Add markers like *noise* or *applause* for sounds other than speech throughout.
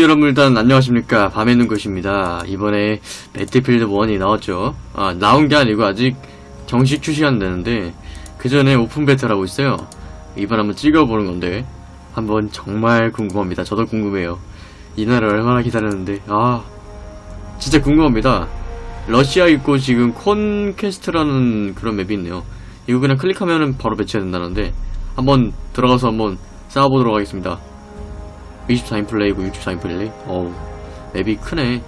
여러분 일단 안녕하십니까. 밤의 눈것입니다. 이번에 Battlefield 1이 나왔죠. 아 나온 게 아니고 아직 정식 출시가 안 되는데 그 전에 open beta라고 있어요. 이번 한번 찍어보는 건데 한번 정말 궁금합니다. 저도 궁금해요. 이날을 얼마나 기다렸는데. 아 진짜 궁금합니다. 러시아 있고 지금 Conquest라는 그런 맵이 있네요. 이거 그냥 클릭하면은 바로 배치가 된다는데 한번 들어가서 한번 싸워보도록 하겠습니다 24인 플레이고 64인 플레이? 어우 맵이 크네.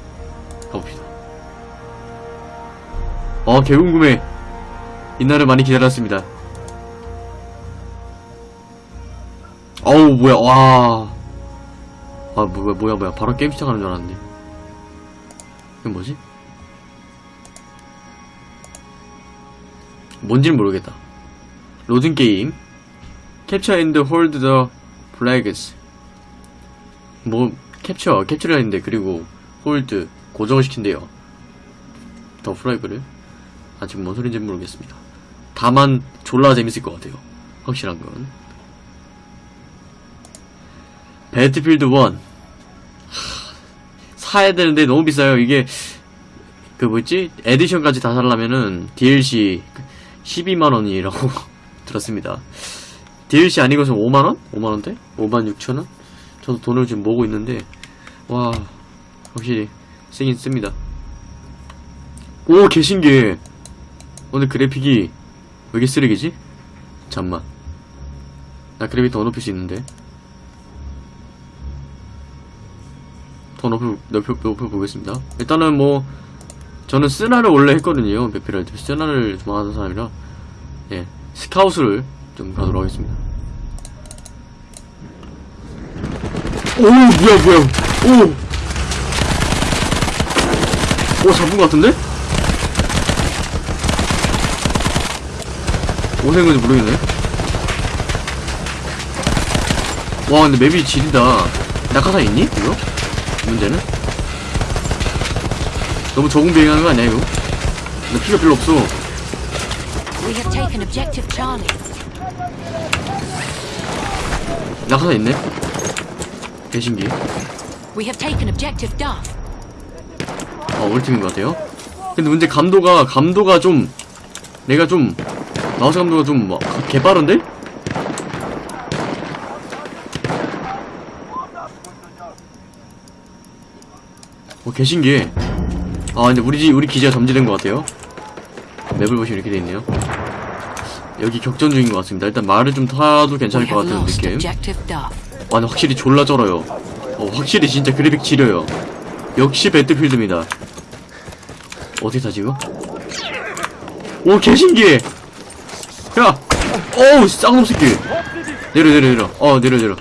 가봅시다. 어 개궁금해 이날을 많이 기다렸습니다. 어우 뭐야 와아 뭐야 뭐야 뭐야. 바로 게임 시작하는 줄 알았는데 이건 뭐지? 뭔지는 모르겠다. 로딩 게임. capture and hold the flags 뭐 capture capture를 했는데 그리고 hold 고정을 시킨대요. the flag를. 아 지금 뭔 소린지 모르겠습니다. 다만 졸라 재밌을 것 같아요. 확실한 건. Battlefield 1 하, 사야 되는데 너무 비싸요. 이게 그 뭐지? 에디션까지 다 살려면은 DLC 12만원이라고 *laughs* 들었습니다. DLC 아니고서 5만원? 5만원대? 5만 6천원? 저도 돈을 지금 모으고 있는데 와 확실히 세긴 씁니다. 오 개신기해. 오늘 그래픽이 왜 이렇게 쓰레기지? 잠만. 나 그래픽 더 높일 수 있는데. 더 높여, 높여, 높여보겠습니다. 일단은 뭐 저는 쓰나를 원래 했거든요 베피랄드 쓰나를 좋아하는 사람이라. 예 스카웃을 좀 가도록 하겠습니다 오 뭐야 뭐야 오! 오 잡은 것 같은데? 오생인지 모르겠네 와 근데 맵이 지리다 낙하산 있니? 이거? 문제는? 너무 적응 비행하는 거 아니야 이거? 나 피가 별로 없어. 낙하산 있네? 개신기 We have taken objective Duff. 어, 우리 팀인 것 같아요. 근데 문제 감도가, 감도가 좀, 내가 좀, 마우스 감도가 좀, 막, 개빠른데? 어, 개신기해. 아, 근데 우리, 지- 우리 기지가 점지된 것 같아요. 맵을 보시면 이렇게 돼 있네요. 여기 격전 중인 것 같습니다. 일단 말을 좀 타도 괜찮을 것 같은 느낌. 와, 확실히 졸라 쩔어요. 어, 확실히 진짜 그래픽 지려요. 역시 배틀필드입니다. 어떻게 타지, 이거? 오, 개신기해! 야! 어우, 쌍놈 새끼! 내려, 내려, 내려. 어, 내려, 내려.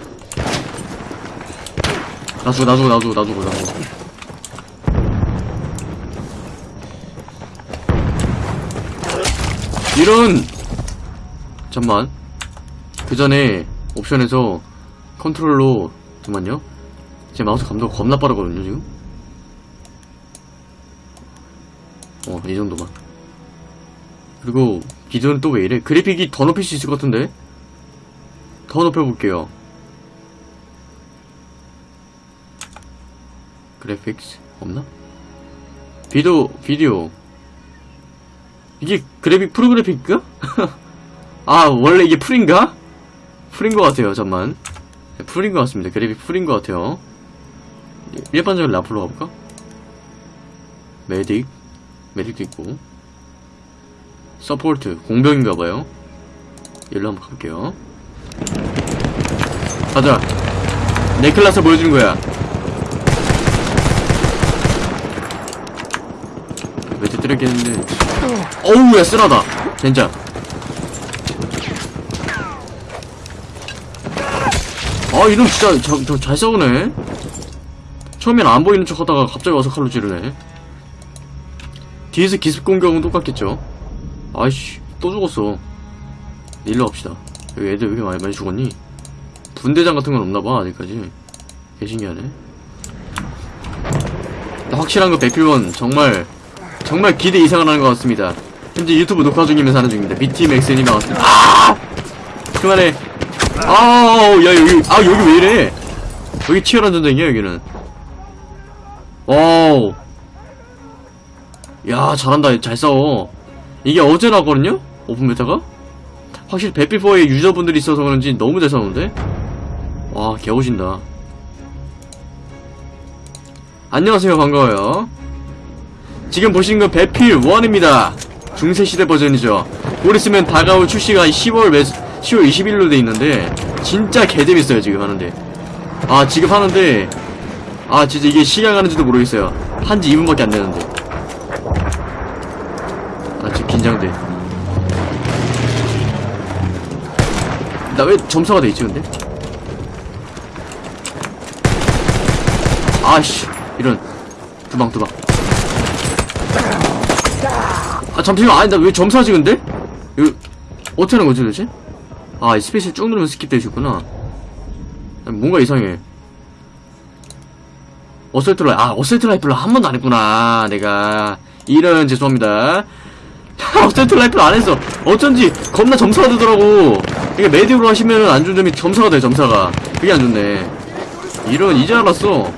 놔주고, 놔주고, 놔주고, 놔주고, 놔주고. 이런! 잠만. 그 전에 옵션에서 컨트롤로 잠만요. 제 마우스 감도가 겁나 빠르거든요 지금. 어 이 정도만. 그리고 기존은 또왜 이래? 그래픽이 더 높일 수 있을 것 같은데? 더 높여볼게요. 그래픽스 없나? 비디오 비디오 이게 그래픽 프로그래픽인가? *laughs* 아 원래 이게 풀인가? 풀인 것 같아요 잠만 네, 풀인 것 같습니다. 그래픽 풀인 것 같아요. 일반적인 라플로 가볼까? 메딕. 메딕도 있고. 서포트. 공병인가봐요. 일로 한번 가볼게요. 가자. 내 클라스 보여주는 거야. 매트 때렸겠는데? 어우 야 쓰라다. 진짜 아 이놈 진짜 저, 저, 잘 싸우네. 처음엔 안 보이는 척 하다가 갑자기 와서 칼로 찌르네. 뒤에서 기습 공격은 똑같겠죠? 아이씨 또 죽었어. 일로 갑시다. 여기 애들 왜 이렇게 많이, 많이 죽었니? 분대장 같은 건 없나봐 아직까지. 개 신기하네. 확실한 거 배필 one 정말 정말 기대 이상을 하는 것 같습니다. 현재 유튜브 녹화 중이면서 하는 중입니다. BTMXN이 나왔습니다. 아! 그만해 아우 야 여기 아 여기 왜 이래 여기 치열한 전쟁이야 여기는 Wow. 야, 잘한다. 잘 싸워. 이게 어제 나왔거든요? Open beta가? 확실히 배필4의 유저분들이 있어서 그런지 너무 잘 싸우는데? 와, 개오신다. 안녕하세요. 반가워요. 지금 보시는 건 배필 1입니다. 중세시대 버전이죠. 곧 있으면 다가올 출시가 10월 매, 10월 20일로 돼 있는데, 진짜 개재밌어요, 지금 하는데. 아, 지금 하는데, 아, 진짜 이게 시간 가는지도 모르겠어요. 한지 2분밖에 안 되는데. 아, 지금 긴장돼. 나 왜 점사가 돼 있지, 근데? 아씨, 이런. 두방, 두방. 아, 잠시만, 아니, 나 왜 점사지, 근데? 이거, 어떻게 하는 거지, 도대체? 아, 이 space 쭉 누르면 skip 되는구나. 아니, 뭔가 이상해. assault ri-, 아, assault rifle을 한 번도 안 했구나, 내가. 이런, 죄송합니다. *laughs* 어설트 라이플 안 했어. 어쩐지, 겁나 점사가 되더라고. 이게 메디로 하시면은 안 좋은 점이 점사가 돼, 점사가. 그게 안 좋네. 이런, 이제 알았어.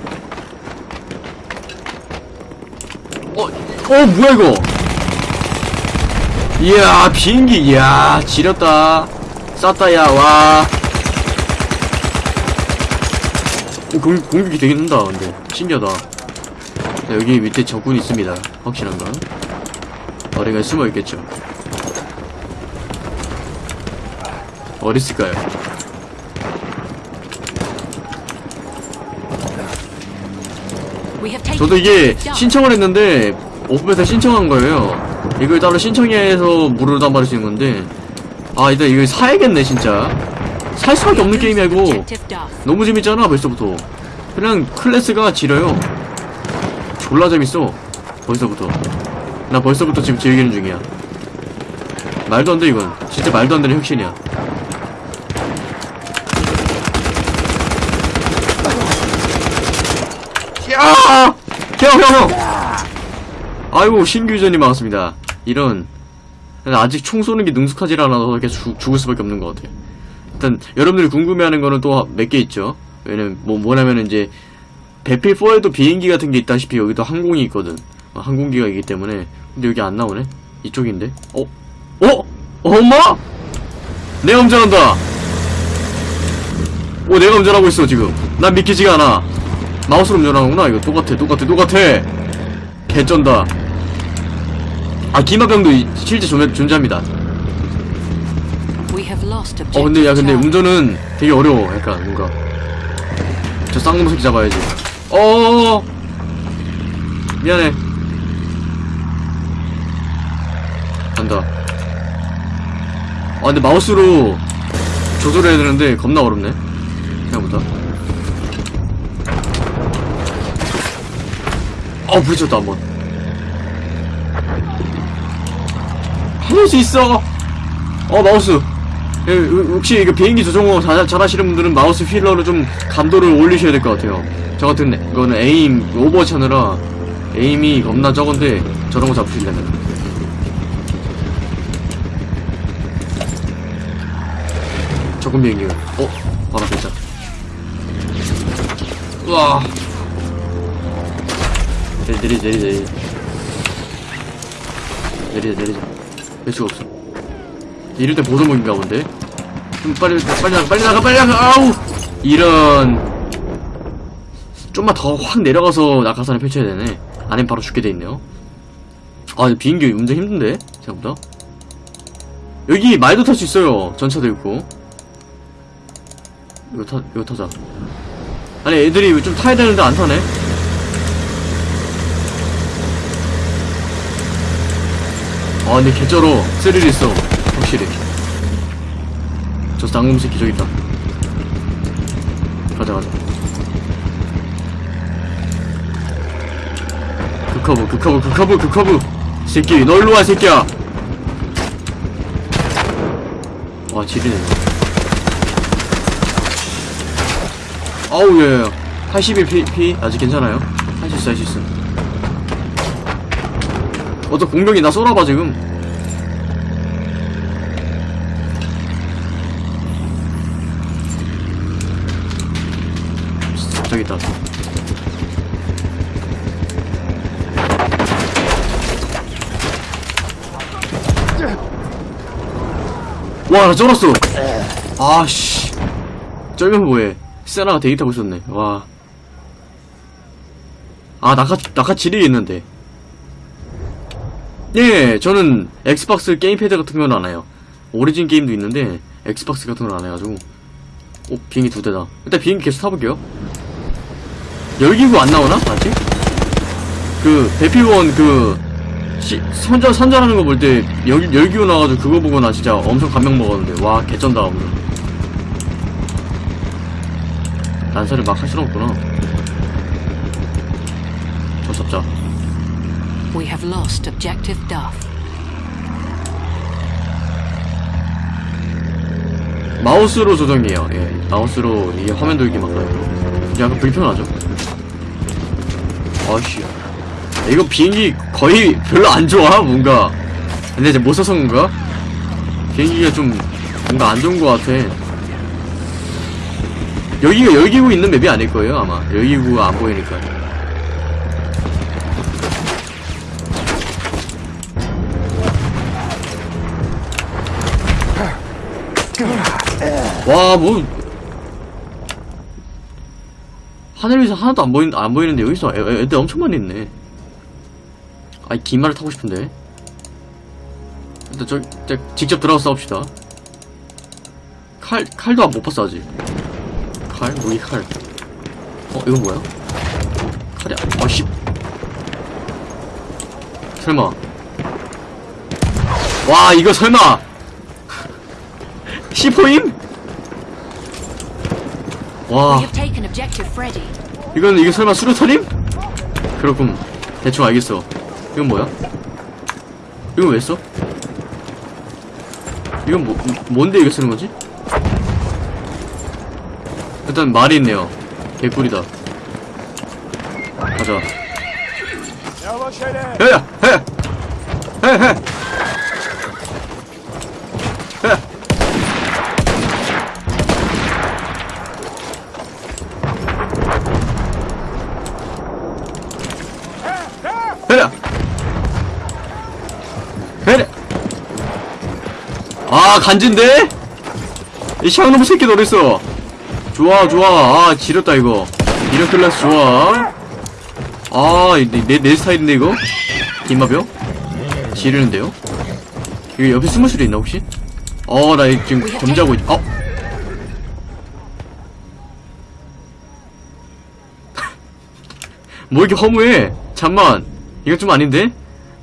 어, 어, 뭐야, 이거? 이야, 비행기, 이야, 지렸다. 쌌다, 야, 와. 오, 공, 공격이 되긴 한다, 근데. 신기하다. 자, 여기 밑에 적군이 있습니다. 확실한 건. 어딘가에 숨어 있겠죠. 어디 있을까요? We have taken 저도 이게. 신청을 했는데 오픈베타 신청한 거예요. 이걸 따로 신청해서 무료로 다운받을 수 있는 건데 아 일단 이걸 사야겠네 진짜. 살 수밖에 없는 게임이야 이거. 너무 재밌잖아 벌써부터. 그냥 클래스가 지려요. 졸라 재밌어. 벌써부터. 나 벌써부터 지금 즐기는 중이야. 말도 안 돼 이건. 진짜 말도 안 되는 혁신이야. 야! 형, 형, 형! 아이고, 신규 유저님 반갑습니다. 이런. 아직 총 쏘는 게 능숙하지 않아서 죽- 죽을 수밖에 없는 것 같아요. 일단, 여러분들이 궁금해하는 거는 또 몇 개 있죠. 왜냐면, 뭐, 뭐냐면 이제, 배필 4에도 비행기 같은 게 있다시피 여기도 항공이 있거든. 어, 항공기가 있기 때문에. 근데 여기 안 나오네? 이쪽인데? 어? 어? 엄마? 내가 운전한다! 오, 내가 운전하고 있어, 지금. 난 믿기지가 않아. 마우스로 운전하는구나 이거 똑같아 똑같아 똑같아 개쩐다 아 이- 실제 존, 존재합니다. 어 근데 야 근데. 운전은 되게 어려워. 약간 뭔가 저 쌍놈 새끼 잡아야지. 어어어 미안해. 간다. 아 근데 마우스로 조절해야 되는데 겁나 어렵네. 생각보다. 어 부딪혔다 한번 해낼 수 있어. 어 마우스. 예, 우- 혹시 이거 비행기 조종 잘, 잘 하시는 분들은 마우스 wheel로 좀 감도를 올리셔야 될 것 같아요. 저 같은 애, 이거는 aim Overwatch 하느라 aim이 겁나 적은데 저런 거 잡으시려면. 적은 비행기. 어? 바로 있다. 우와. 내리 내리 내리 내리. 내리자 내리자 될 수가 없어 이럴 때 보조목인가 본데? 좀 빨리 빨리 나가 빨리 나가 빨리 나가! 아우! 이런. 좀만 더 확 내려가서 낙하산을 펼쳐야 되네. 아니면 바로 죽게 돼 있네요. 아 비행기 운전 힘든데? 생각보다. 여기 말도 탈 수 있어요. 전차도 있고. 이거 타 이거 타자. 아니 애들이 좀 타야 되는데 안 타네 아 근데 개쩔어. 스릴 있어 확실히. 저 쌍놈 새끼 저기 있다. 가자 가자. 극커브 극커브 극커브 극커브. 새끼 너 일로와 새끼야. 와 지리네. 아우 예예 81 피, 피? 아직 괜찮아요? 할 수 있어 할 수 있어 어저 공격이 나 쏘라봐 지금. 저기 있다 와나 쩔었어. 아씨. 쩔면 뭐해. 세나가 데이트하고 있었네. 와아 낙하 낙하 지리 있는데. 예, 저는 엑스박스 게임패드 같은 건 안 해요. 오리진 게임도 있는데, 엑스박스 같은 건 안 해가지고. 오, 비행기 두 대다. 일단 비행기 계속 타볼게요. 열기구 안 나오나? 아직? 그, 대피원 그, 시, 선전, 선전하는 거 볼 때, 열, 열기구 나와가지고 그거 보고 나 진짜 엄청 감명 먹었는데, 와, 개쩐다, 오늘. 난사를 막 할 수는 없구나. 저 잡자. We have lost objective Duff. 마우스로 조정해요. 예, 마우스로 이게 화면 돌기 막아요. 약간 불편하죠. 아씨, 이거 비행기 거의 별로 안 좋아 뭔가. 근데 이제 못 써서 그런가? 비행기가 좀 뭔가 안 좋은 것 같아. 여기가 열기구 있는 맵이 아닐 거예요 아마. 열기구가 안 보이니까. 와, 뭐. 하늘 위에서 하나도 안 보인, 안 보이는데 여기서 애, 애- 애들 엄청 많이 있네. 아이, 기마를 타고 싶은데. 일단 저, 저 직접 들어가서 싸웁시다. 칼, 칼도 안 못 봤어, 아직. 칼? 무기 칼. 어, 이건 뭐야? 칼이야. 아, 씨. 설마. 와, 이거 설마! *laughs* C4임? 와. 이건 이게 설마 수류탄임? 그렇군 대충 알겠어 이건 뭐야? 이건 왜 써? 이건 뭐, 뭔데 이거 쓰는 거지? 일단 말이 있네요 개꿀이다 가자. 야야! 해! 해! 해! 해! 해라! 해라! 아, 간진데? 이 샹놈 새끼 어딨어? 좋아, 좋아. 아, 지렸다, 이거. 이런 클래스 좋아. 아, 내, 스타일인데, 이거? 김마병? 지르는데요? 이거 옆에 숨을 수도 있나, 혹시? 어, 나 지금 점자고 있, 어? *laughs* 뭐 이렇게 허무해? 잠만. 이거 좀 아닌데?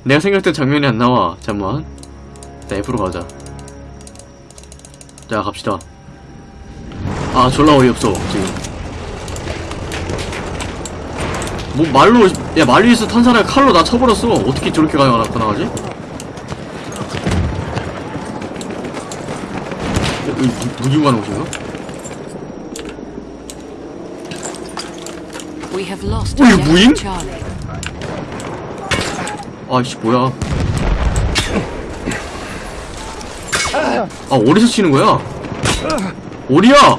내가 생각했던 장면이 안 나와. 잠만. 자, F로 가자. 자, 갑시다. 아, 졸라 어이없어, 지금. 뭐, 말로, 야, 말 위에서 탄 사람이 칼로 나 쳐버렸어. 어떻게 저렇게 누- 누구 가는 곳인가? 어, 이거 무인? 아이씨, 뭐야. 아, 어디서 치는 거야? 어디야?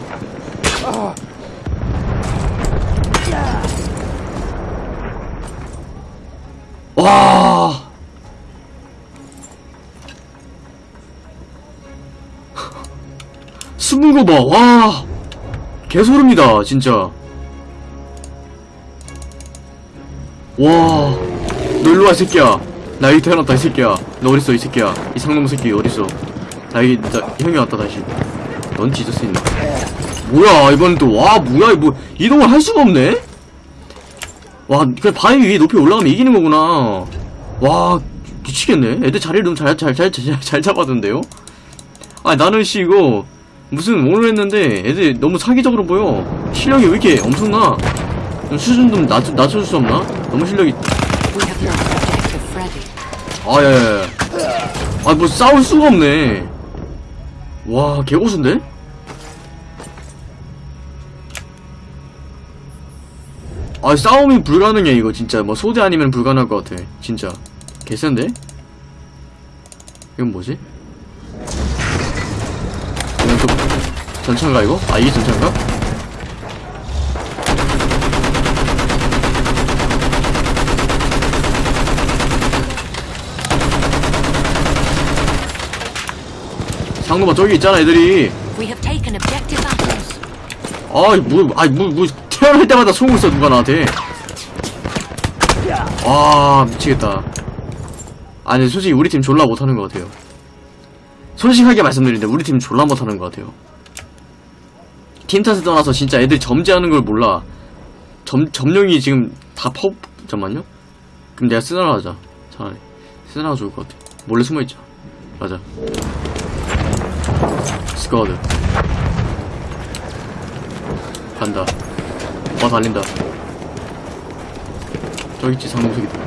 와. 숨은 거 봐, 와. 개소름이다, 진짜. 와. 너 일로와, 이 새끼야. 나 여기 태어났다, 이 새끼야. 너 어딨어, 이 새끼야. 이 상놈 새끼 어딨어. 나 여기, 나, 형이 왔다, 다시. 넌 지저스 있네. 뭐야, 이번 또, 와, 뭐야, 뭐, 이동을 할 수가 없네? 와, 그냥 바위 위에 높이 올라가면 이기는 거구나. 와, 미치겠네. 애들 자리를 너무 잘, 잘, 잘, 잘, 잘 잡았는데요? 아, 나는 씨, 이거, 무슨, 오늘 했는데, 애들 너무 사기적으로 보여. 실력이 왜 이렇게 엄청나? 좀 수준 좀 낮, 낮춰줄 수 없나? 너무 실력이, We have lost objective Freddy. 아, 야, 야, 야. 아, 뭐, 싸울 수가 없네. 와, 개고수인데? 아, 싸움이 불가능해, 이거, 진짜. 뭐, 소대 아니면 불가능할 것 같아. 진짜. 개센데? 이건 뭐지? 이건 또, 전차인가, 이거? 아, 이게 전차인가? 장로봐 저기 있잖아 애들이. 아이 뭐 아이 뭐, 뭐 태어날 때마다 쏘고 있어 누가 나한테. 아 미치겠다. 아니 솔직히 우리 팀 졸라 못하는 것 같아요. 솔직하게 말씀드리는데 우리 팀 졸라 못하는 것 같아요. 팀 탓을 떠나서 진짜 애들이 점지하는 걸 몰라. 점, 점령이 지금 다 퍼... 잠깐만요? 그럼 내가 쓰나라 하자. 차라리. 쓰나가 좋을 것 같아. 몰래 숨어있자. 맞아 스쿼드 간다. 와 달린다. 저기 있지 상공석이다.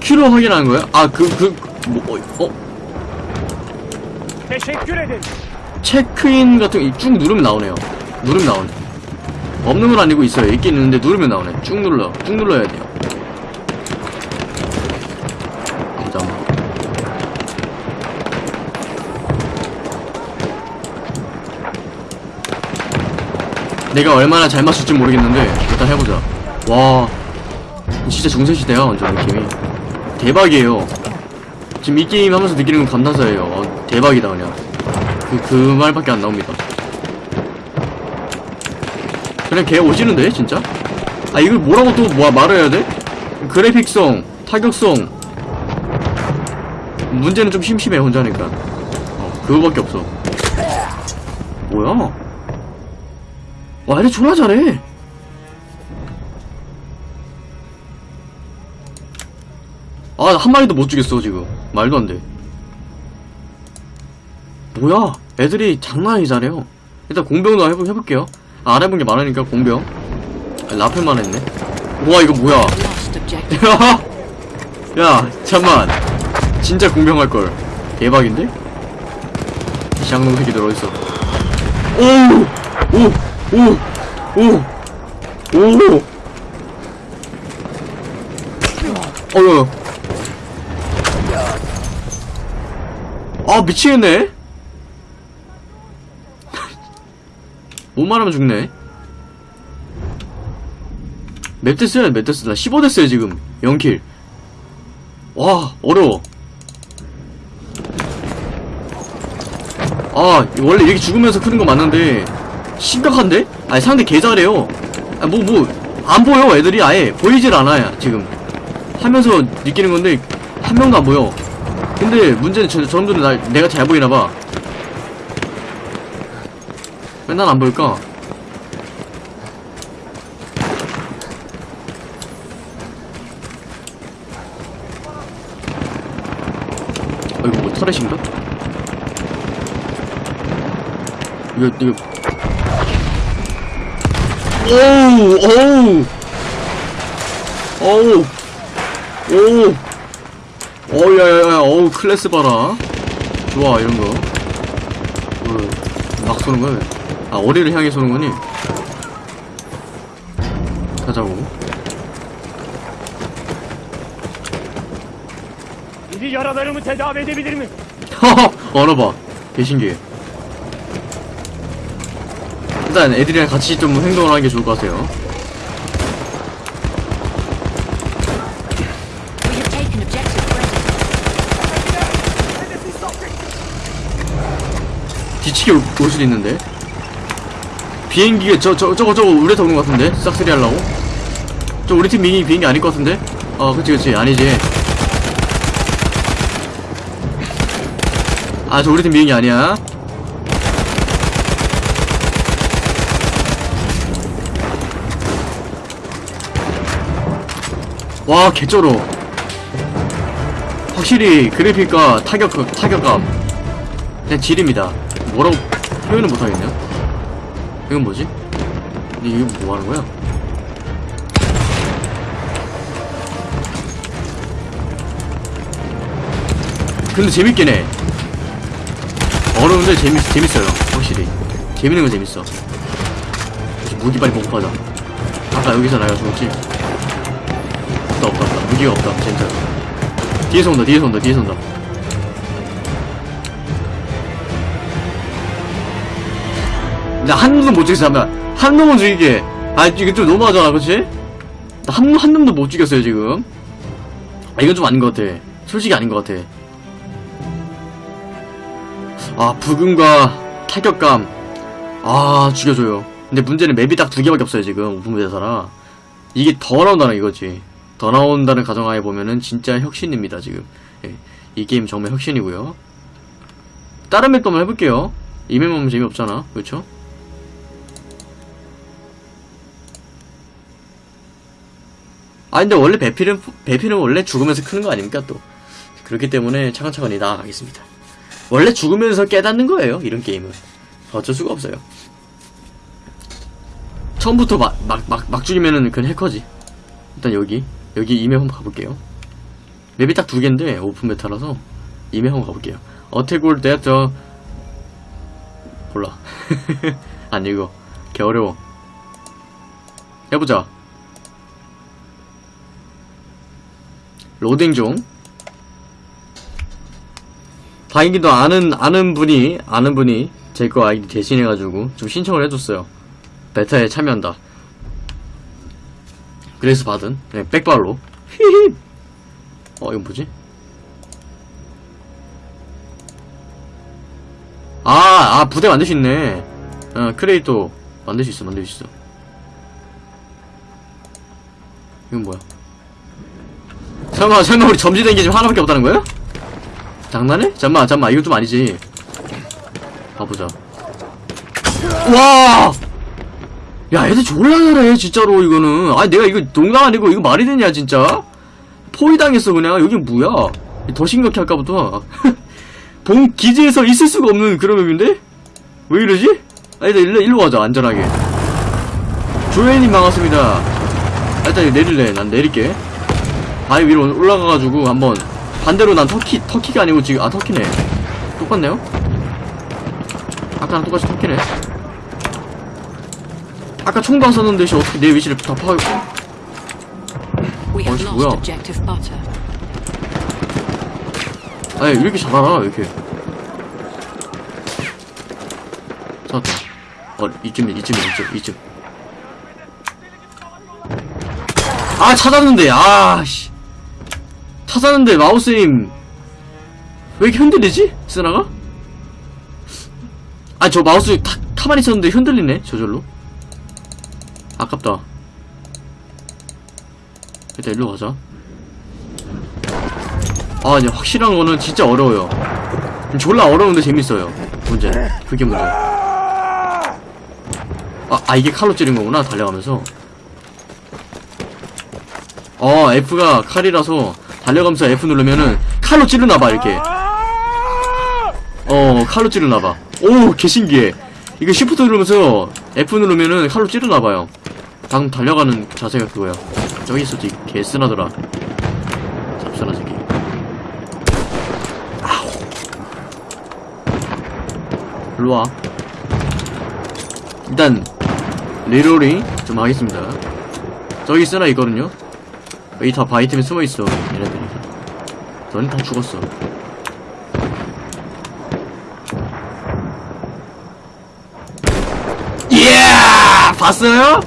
키로 확인하는 거야? 아, 그, 그, 뭐, 어, 어? Ederim. 체크인 같은 거 쭉 누르면 나오네요. 누르면 나오네. 없는 건 아니고 있어요. 있긴 있는데 누르면 나오네. 쭉 눌러. 쭉 눌러야 돼요. 잠깐만. 내가 얼마나 잘 맞출지 모르겠는데 일단 해보자. 와, 진짜 중세시대야 완전 느낌이. 대박이에요. 지금 이 게임 하면서 느끼는 건 감탄사예요. 어, 대박이다 그냥. 그, 그 말밖에 안 나옵니다. 그냥 걔 오시는데, 진짜? 아, 이걸 뭐라고 또 뭐, 말을 해야 돼? 그래픽성, 타격성. 문제는 좀 심심해, 혼자니까. 어, 그거밖에 없어. 뭐야? 와, 얘네 졸라 잘해. 아, 한 마리도 못 죽였어, 지금. 말도 안 돼. 뭐야? 애들이 장난 아니 잘해요. 일단 공병도 해보, 해볼게요. 아, 안 해본 게 많으니까 공병. 아, 라펠만 했네. 우와, 이거 뭐야? *laughs* 야, 잠만. 진짜 공병 할걸. 대박인데? 이 장롱 새끼들 어딨어? 오! 오! 오! 오! 오! 어휴. 아, 미치겠네? 못 말하면 죽네. 몇대 쓰야 몇대 쓰나? 15대 쓰야 지금. 0킬. 와, 어려워. 아, 원래 이렇게 죽으면서 크는 거 맞는데, 심각한데? 아니, 상대 개 잘해요. 아, 뭐, 뭐, 안 보여, 애들이 아예. 보이질 않아요, 지금. 하면서 느끼는 건데, 한 명도 안 보여. 근데, 문제는 저, 저놈들은 날, 내가 잘 보이나봐. 왜 난안 보일까? 어, 이거 뭐 터렛인가? 이거, 이거. 오우, 오우! 오우! 오우! 어우, 야, 야, 야, 어우, 클래스 봐라. 좋아, 이런 거. 뭐, 막 쏘는 거야, 왜? 아, 어리를 향해 쏘는 거니? 가자고. Biri yaralarımı tedavi edebilir mi? 얼어봐. 개신기해. 일단 애들이랑 같이 좀 행동을 하는 게 좋을 것 같아요. 뒤치기 올, 올 수도 있는데. 비행기가 저, 저, 저거, 저거 우리한테 오는 것 같은데? 싹쓸이 하려고? 저 우리 팀 비행기, 비행기 아닐 것 같은데? 어, 그치, 그치. 아니지. 아, 저 우리 팀 비행기 아니야. 와, 개쩔어. 확실히 그래픽과 타격, 타격감. 그냥 질입니다. 뭐라고 표현을 못하겠네요. 이건 뭐지? 이게 뭐 하는 거야? 근데 재밌긴 해. 어려운데 재밌, 재밌어요. 확실히. 재밌는 건 재밌어. 무기 빨리 가자. 아까 여기서 나가 죽었지? 없다, 없다, 없다. 무기가 없다, 진짜. 뒤에서 온다, 뒤에서 온다, 뒤에서 온다. 나한 놈도 못 죽였어 잠깐 한 놈은 죽이게. 아 이게 좀 너무하잖아 그치? 나한 한 놈도 못 죽였어요 지금. 아 이건 좀 아닌 것 같아. 솔직히 아닌 것 같아. 아 부금과 타격감. 아 죽여줘요. 근데 문제는 맵이 딱 두 개밖에 없어요 지금 베타라. 이게 더 나온다는 이거지. 더 나온다는 가정하에 보면은 진짜 혁신입니다 지금. 예, 이 게임 정말 혁신이고요. 다른 맵도 한번 해볼게요. 이 맵만 재미없잖아 그렇죠? 아 근데 원래 배필은 배필은 원래 죽으면서 크는 거 아닙니까 또? 그렇기 때문에 차근차근히 나아가겠습니다. 원래 죽으면서 깨닫는 거예요 이런 게임은. 어쩔 수가 없어요. 처음부터 막 막 막 막 죽이면은 그건 해커지. 일단 여기 여기 이맵 한번 가볼게요. 맵이 딱 두 개인데 오픈 메타라서 이맵 한번 가볼게요. 어택올 때저 몰라. *laughs* 안 읽어 개 어려워. 해보자 로딩 중 다행히도 아는 아는 분이 아는 분이 제 거 아이디 대신해가지고 좀 신청을 해줬어요 베타에 참여한다 그래서 받은 네, 백발로 히히 어 이건 뭐지 아, 아, 부대 만들 수 있네. 어, 크레이터 만들 수 있어, 만들 수 있어. 이건 뭐야? 설마, 설마 우리 점지된 게 지금 하나밖에 없다는 거야? 장난해? 잠만, 잠만, 이거 좀 아니지. 가보자. 와! 야, 애들 졸라 잘해, 진짜로, 이거는. 아니, 내가 이거 농담 아니고, 이거 말이 되냐, 진짜? 포위당했어, 그냥. 여기 뭐야? 더 심각해, 아까부터. *laughs* 본 기지에서 있을 수가 없는 그런 맵인데? 왜 이러지? 아, 일단 일로, 일로 가자, 안전하게. 조혜님 반갑습니다. 아, 일단 내릴래. 난 내릴게. 바위 위로 올라가가지고 한번 반대로 난 터키, 터키가 아니고 지금, 아, 터키네. 똑같네요? 아까랑 똑같이 터키네. 아까 총방 썼는데, 씨, 어떻게 내 위치를 다 파고. Lost 뭐야? 아니, 왜 이렇게 잘 알아, 이렇게. 찾았다. 어, 이쯤, 이쯤, 이쯤, 이쯤. 아, 찾았는데, 아, 씨. 찾았는데, 마우스임. 왜 이렇게 흔들리지? 쓰나가? 아, 저 마우스 타, 가만히 있었는데 흔들리네, 저절로. 아깝다. 일단 일로 가자. 아, 이제 확실한 거는 진짜 어려워요. 졸라 어려운데 재밌어요. 문제. 그게 문제. 아, 아, 이게 칼로 찌른 거구나, 달려가면서. 어, F가 칼이라서 달려가면서 F 누르면은 칼로 찌르나봐, 이렇게. 어, 칼로 찌르나봐. 오, 개 신기해. 이거 시프트 누르면서 F 누르면은 칼로 찌르나봐요. 방금 달려가는 자세가 그거야. 저기 있었지, 개 쓰나더라. 잡사나 새끼. 일로와 일단 reloading 좀 하겠습니다 저기 쓰나 있거든요 여기 다 바위 틈에 숨어있어 얘네들이 너는 다 죽었어 이야 봤어요?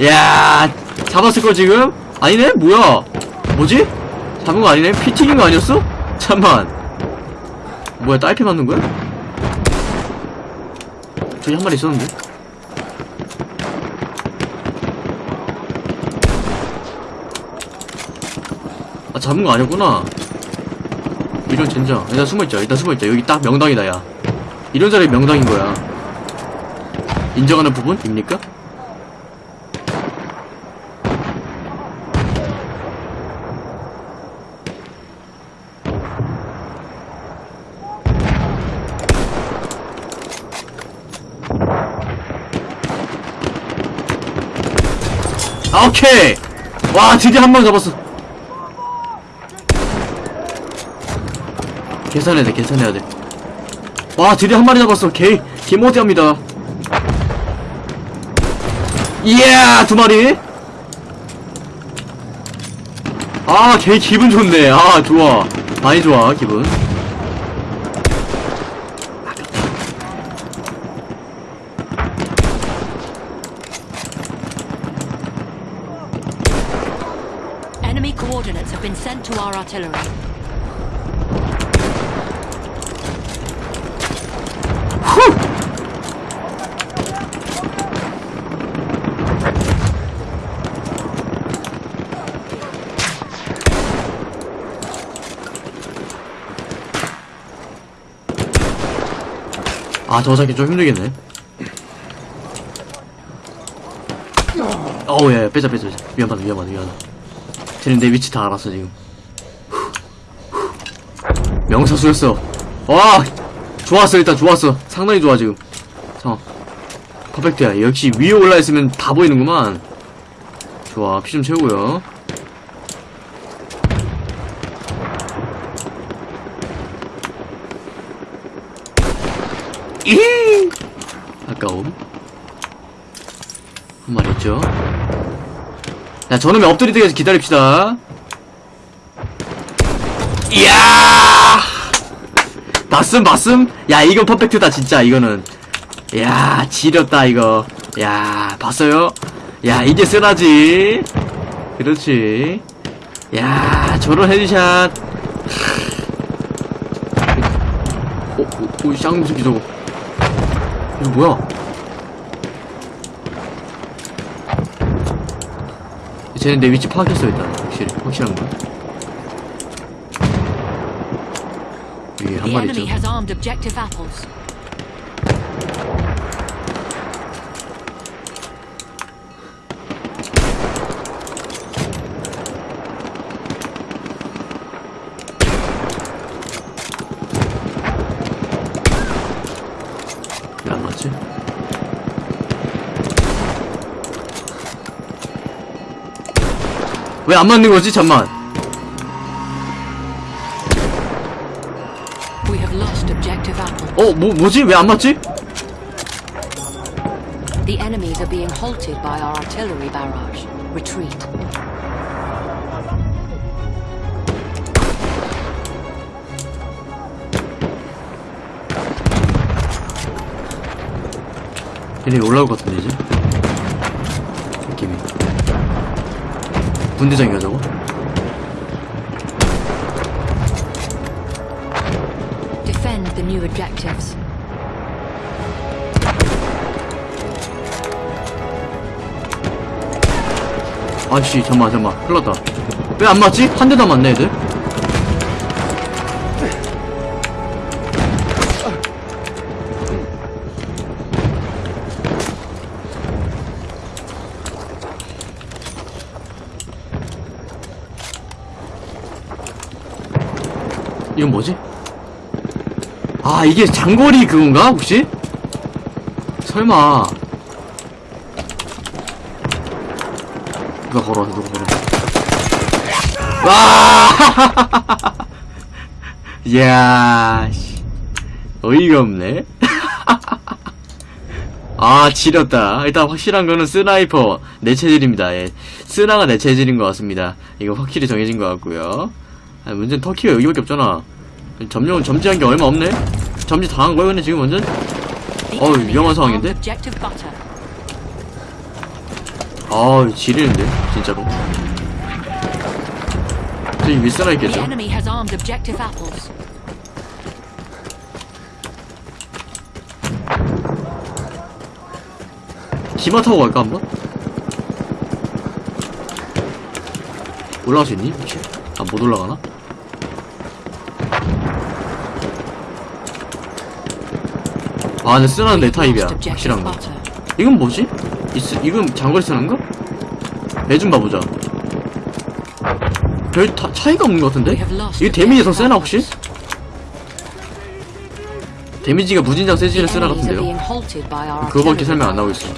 이야 잡았을걸 지금? 아니네? 뭐야 뭐지? 잡은 거 아니네? 피 튀긴 거 아니었어? 잠만 뭐야 딸피 맞는 거야? 저기 한 마리 있었는데? 아, 잡은 거 아니었구나. 이런 젠장. 일단 숨어있자. 일단 숨어있자. 여기 딱 명당이다, 야. 이런 자리에 명당인 거야. 인정하는 부분입니까? 아, 오케이! 와, 드디어 한명 잡았어. 계산해야 돼, 계산해야 돼. 와, 드디어 한 마리 잡았어. 개, 개모디합니다. 이야, 두 마리. 아, 개 기분 좋네. 아, 좋아. 많이 좋아, 기분. been sent to our artillery. 아, 잡기 좀 힘들겠네. 어우, 야, 야, 빼자, 빼자, 빼자. 위험하다, 위험하다, 위험하다. 쟤는 내 위치 다 알았어, 지금. 명사수였어. 와! 좋았어, 일단 좋았어. 상당히 좋아, 지금. 자, 퍼펙트야. 역시 위에 올라있으면 다 보이는구만. 좋아, 피 좀 채우고요. 이 아까움. 한 마리 있죠. 자, 저놈의 엎드릴 때까지 기다립시다. 이야! 봤음, 봤음? 야, 이거 perfect다, 진짜, 이거는. 야, 지렸다, 이거. 야, 봤어요? 야, 이게 쓰나지? 그렇지. 야, 저런 headshot. 어, 어, 어, 쌍놈 새끼 저거. 이거 뭐야? 쟤는 내 위치 파악했어 일단. 확실히. 확실한 거. 위에 한 마리 있죠 has armed objective apples. 왜 안 맞지? 왜 안 맞는 거지 잠만. 어 뭐, 뭐지 왜 안 맞지? The enemies are being halted by our artillery barrage. Retreat. 얘네 올라올 것 같은데 이제 분대장이가 저거? Defend the new objectives. 아씨 잠만 잠만 흘렀다 왜 안 맞지? 한 대도 안 맞네 애들 이건 뭐지? 아 이게 장거리 그건가 혹시? 설마. 누가 걸어 누가 걸어 와? 이야 씨. 어이가 없네. *laughs* 아 지렸다. 일단 확실한 거는 sniper 내 체질입니다. 예. 스나가 내 체질인 것 같습니다. 이거 확실히 정해진 것 같고요. 아, 문제는 터키가 여기밖에 없잖아 점령은 점지한 게 얼마 없네 점지 당한 거야 근데 지금 완전 enemy 위험한 상황인데? 아 지리는데 진짜로 저기 The 있겠죠. 기마 타고 갈까 한번? 올라갈 수 있니? 혹시? 아 못 올라가나? 아 근데 쓰나는 내 타입이야 확실한 거. 이건 뭐지? 이, 이건 장거리 쓰는 거? 배좀 봐보자 별 타, 차이가 없는 것 같은데? 이게 데미지 더 세나 혹시? 데미지가 무진장 The 쓰나 같은데요? 그거밖에 설명 안 나오고 있어.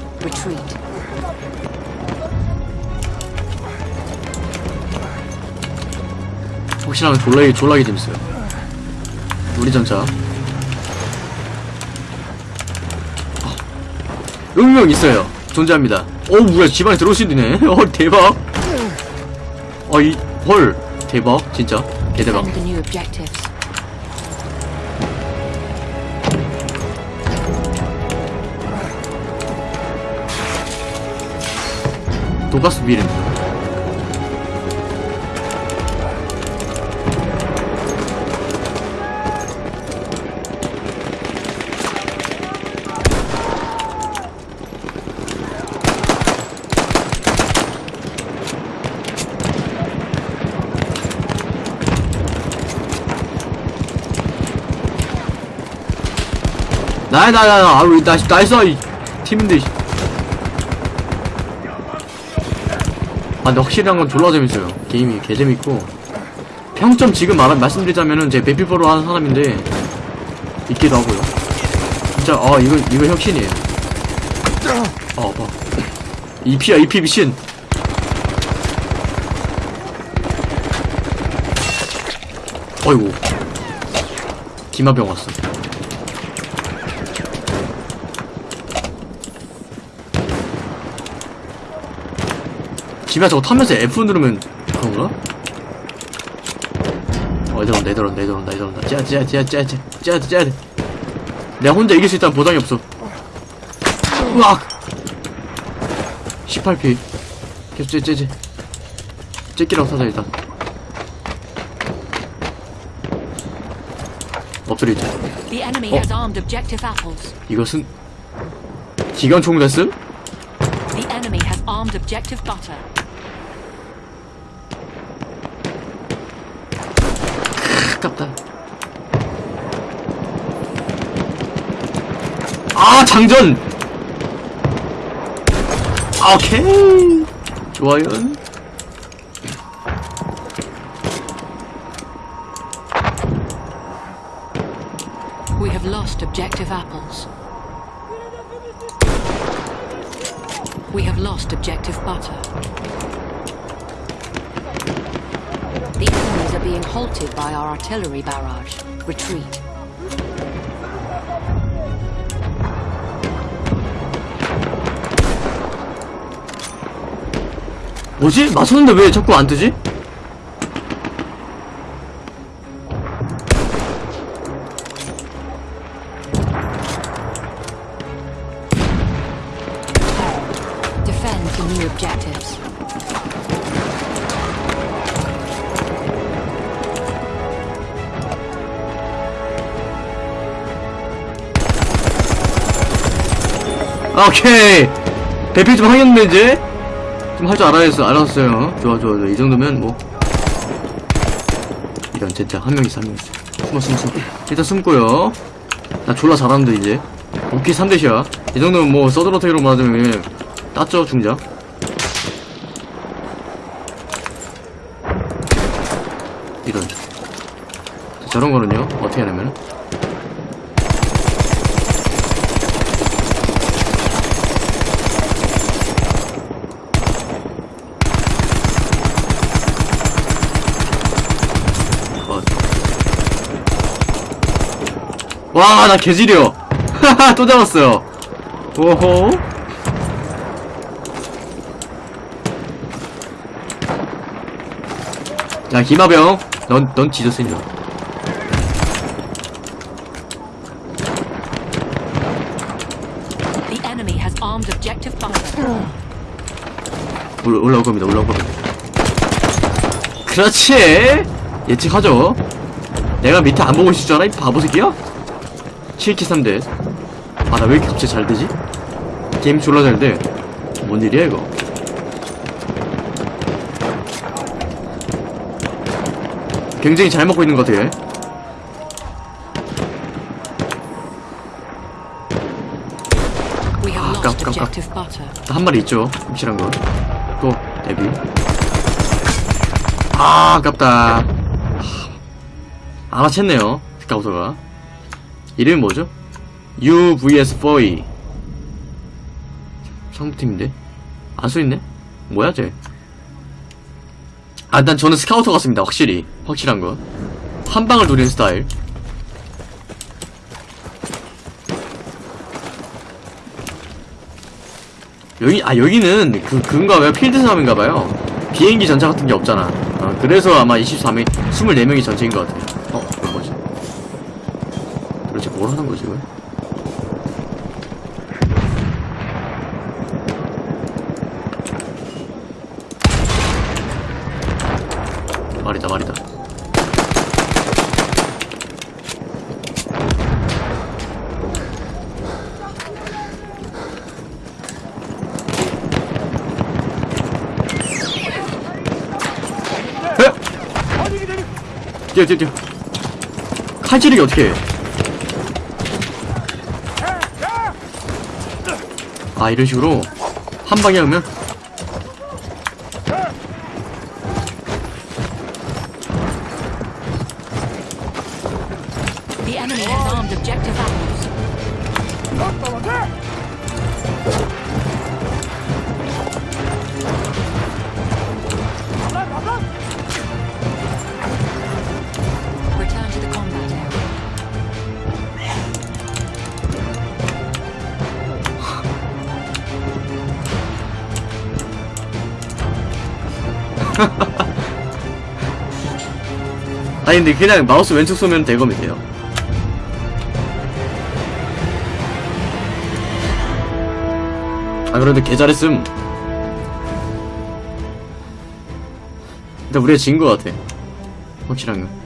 확실한 졸라게 졸라게 재밌어요. 우리 전차. 용명 있어요. 존재합니다. 어 뭐야 집안에 들어올 수 있네. *laughs* 어 대박. 어이 헐 대박 진짜 개 대박. New objectives. 도가스 비름. 나야 나야 나 아우 나 나이스 이 팀인데 씨. 아 근데 확실한 건 졸라 재밌어요. 게임이 개 재밌고. 평점 지금 말 말씀드리자면은 제 베피포로 하는 사람인데 있기도 하고요. 진짜 아 이거 이거 혁신이에요. 어 봐. EP야 EP 미신 어이구. 기마병 왔어 기마 저거 타면서 F 누르면 그런가? 어 얘들 온다 얘들 온다 얘들 온다 얘들 온다. 째야 째야 째야 째야 돼 째야 돼. 내가 혼자 이길 수 있다는 보장이 없어. 으악! 18피 계속 째 째째. 째끼라고 사자 일단. objective apples. 이것은 기관총 됐음? The enemy has armed objective butter. 아깝다. 아, 장전! 아, 오케이. 좋아요. We have lost objective apples. We have lost objective butter. Halted by our artillery barrage. Retreat. 뭐지? 맞췄는데 왜 자꾸 안 뜨지? 오케이. 대피 좀 하겠는데, 이제? 좀 할 줄 알아야겠어, 알았어요. 좋아, 좋아, 좋아. 이 정도면 뭐. 이런, 진짜, 한 명 있어, 한 명 있어. 숨어, 숨어, 숨어. 일단 숨고요. 나 졸라 잘하는데, 이제. 오케이, 3대시야. 이 정도면 뭐, 서드로테이로 맞으면 땄죠, 중장. 이런. 저런 거는요, 어떻게 하냐면. 와, 나 개지려. 하하, 또 잡았어요. 오호. 야, 김하병. 넌, 넌 지저스인 줄. 알아. The enemy has armed objective butter. 올라, 올라올 겁니다, 올라올 겁니다. 그렇지! 예측하죠. 내가 밑에 안 보고 있을 줄 알아? 이 바보 새끼야? 7키 3대. 아, 나 왜 이렇게 갑자기 잘 되지? 게임 졸라 잘 돼. 뭔 일이야, 이거? 굉장히 잘 먹고 있는 것 같아. We have lost 깜- 깜- 깜. objective butter. 한 마리 있죠. 확실한 거. 또, 데뷔. 아, 아깝다. 하, 알아챘네요. 스카우터가. 이름이 뭐죠? UVS4E. 상부팀인데? 안 써있네? 뭐야, 쟤? 아, 난 저는 스카우터 같습니다. 확실히. 확실한 거. 한 방을 노리는 스타일. 여기 아 여기는 그 그건가 봐요 필드 싸움인가봐요 비행기 전차 같은 게 없잖아 어, 그래서 아마 23일 24명이 전체인 것 뭐지 뭘 하는 거지 이거 말이다 말이다. 뛰어 뛰어 뛰어. 칼 찌르기 어떻게 해 아 이런 식으로 한 방에 하면 근데 그냥 마우스 왼쪽 쏘면 대검이 돼요. 아 그래도 개 잘했음. 근데 우리가 진 거 같아. 확실한 거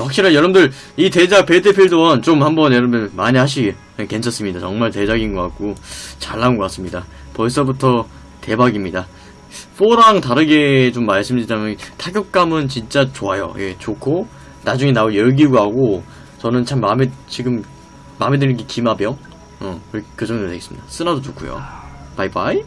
아, 확실히 여러분들 이 대작 배틀필드 1 좀 한번 여러분들 많이 하시기 괜찮습니다. 정말 대작인 것 같고 잘 나온 것 같습니다. 벌써부터 대박입니다. 4랑 다르게 좀 말씀드리자면 타격감은 진짜 좋아요. 예, 좋고 나중에 나올 열기구하고 저는 참 마음에 지금 마음에 드는 게 기마병 어, 그- 그 정도 되겠습니다. 쓰나도 좋고요. 바이바이.